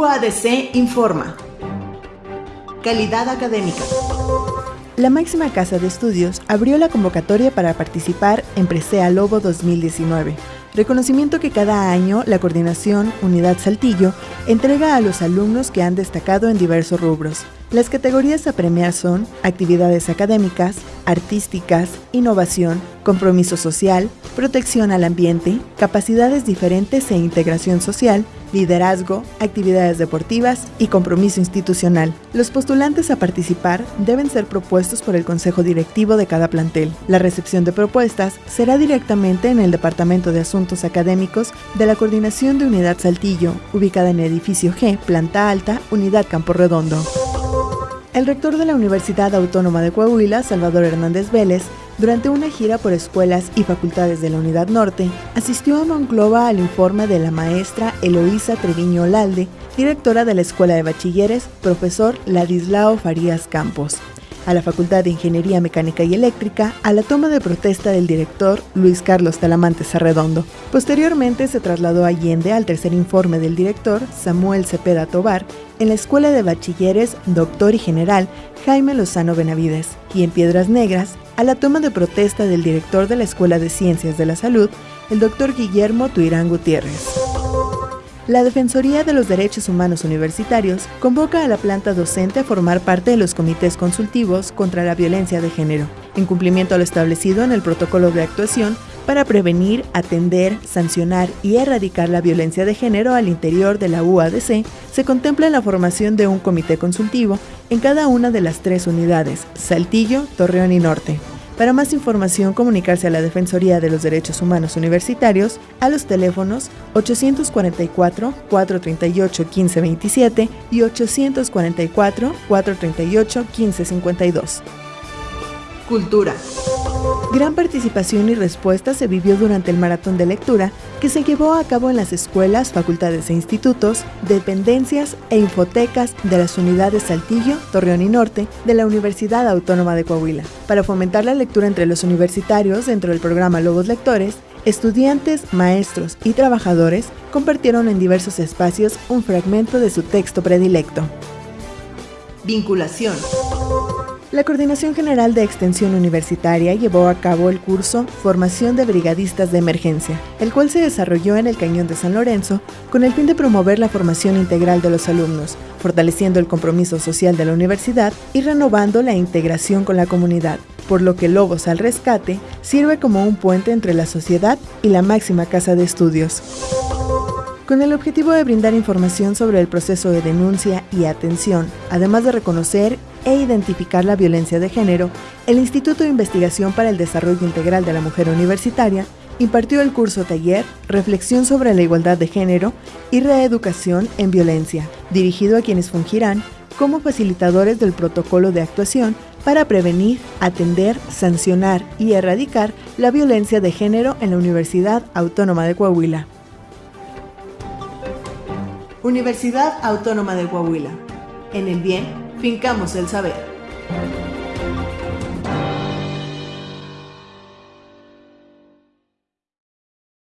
UADC informa. Calidad académica. La máxima casa de estudios abrió la convocatoria para participar en Presea Lobo 2019, reconocimiento que cada año la Coordinación Unidad Saltillo entrega a los alumnos que han destacado en diversos rubros. Las categorías a premiar son actividades académicas, artísticas, innovación, compromiso social, protección al ambiente, capacidades diferentes e integración social, liderazgo, actividades deportivas y compromiso institucional. Los postulantes a participar deben ser propuestos por el Consejo Directivo de cada plantel. La recepción de propuestas será directamente en el Departamento de Asuntos Académicos de la Coordinación de Unidad Saltillo, ubicada en el edificio G, planta alta, Unidad Campo Redondo. El rector de la Universidad Autónoma de Coahuila, Salvador Hernández Vélez, durante una gira por escuelas y facultades de la Unidad Norte, asistió a Monclova al informe de la maestra Eloísa Treviño Lalde, directora de la Escuela de Bachilleres, profesor Ladislao Farías Campos a la Facultad de Ingeniería Mecánica y Eléctrica a la toma de protesta del director Luis Carlos Talamantes Arredondo. Posteriormente se trasladó a Allende al tercer informe del director Samuel Cepeda Tobar en la Escuela de Bachilleres Doctor y General Jaime Lozano Benavides y en Piedras Negras a la toma de protesta del director de la Escuela de Ciencias de la Salud, el doctor Guillermo Tuirán Gutiérrez. La Defensoría de los Derechos Humanos Universitarios convoca a la planta docente a formar parte de los comités consultivos contra la violencia de género, en cumplimiento a lo establecido en el protocolo de actuación para prevenir, atender, sancionar y erradicar la violencia de género al interior de la UADC, se contempla la formación de un comité consultivo en cada una de las tres unidades, Saltillo, Torreón y Norte, para más información, comunicarse a la Defensoría de los Derechos Humanos Universitarios a los teléfonos 844-438-1527 y 844-438-1552. Cultura. Gran participación y respuesta se vivió durante el maratón de lectura que se llevó a cabo en las escuelas, facultades e institutos, dependencias e infotecas de las unidades Saltillo, Torreón y Norte de la Universidad Autónoma de Coahuila. Para fomentar la lectura entre los universitarios dentro del programa Lobos Lectores, estudiantes, maestros y trabajadores compartieron en diversos espacios un fragmento de su texto predilecto. Vinculación. La Coordinación General de Extensión Universitaria llevó a cabo el curso Formación de Brigadistas de Emergencia, el cual se desarrolló en el Cañón de San Lorenzo con el fin de promover la formación integral de los alumnos, fortaleciendo el compromiso social de la universidad y renovando la integración con la comunidad, por lo que Lobos al Rescate sirve como un puente entre la sociedad y la máxima casa de estudios. Con el objetivo de brindar información sobre el proceso de denuncia y atención, además de reconocer e identificar la violencia de género, el Instituto de Investigación para el Desarrollo Integral de la Mujer Universitaria impartió el curso taller Reflexión sobre la Igualdad de Género y Reeducación en Violencia, dirigido a quienes fungirán como facilitadores del protocolo de actuación para prevenir, atender, sancionar y erradicar la violencia de género en la Universidad Autónoma de Coahuila. Universidad Autónoma de Coahuila. En el bien, fincamos el saber.